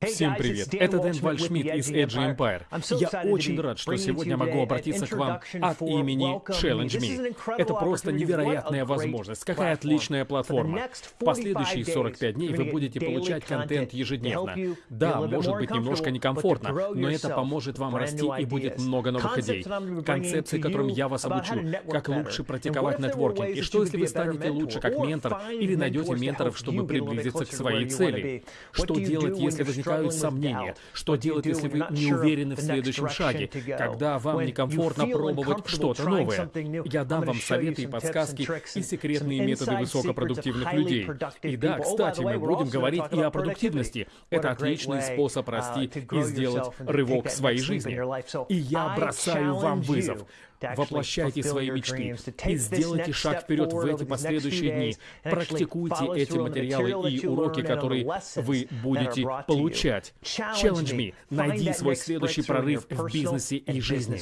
Всем привет, это Дэн Вальшмидт из Edge Empire. Я очень рад, что сегодня могу обратиться к вам от имени Challenge Me. Это просто невероятная возможность, какая отличная платформа. В последующие 45 дней вы будете получать контент ежедневно. Да, может быть немножко некомфортно, но это поможет вам расти и будет много новых идей. Концепции, которым я вас обучу, как лучше практиковать нетворкинг, и что если вы станете лучше как ментор или найдете менторов, чтобы приблизиться к своей цели. Что делать, если возникает возникают сомнения. Что делать, если вы не уверены в следующем шаге, когда вам некомфортно пробовать что-то новое? Я дам вам советы и подсказки и секретные методы высокопродуктивных людей. И да, кстати, мы будем говорить и о продуктивности. Это отличный способ расти и сделать рывок в своей жизни. И я бросаю вам вызов. Воплощайте свои мечты и сделайте шаг вперед в эти последующие дни. Практикуйте эти материалы и уроки, которые вы будете получать. Challenge me. Найди свой следующий прорыв в бизнесе и жизни.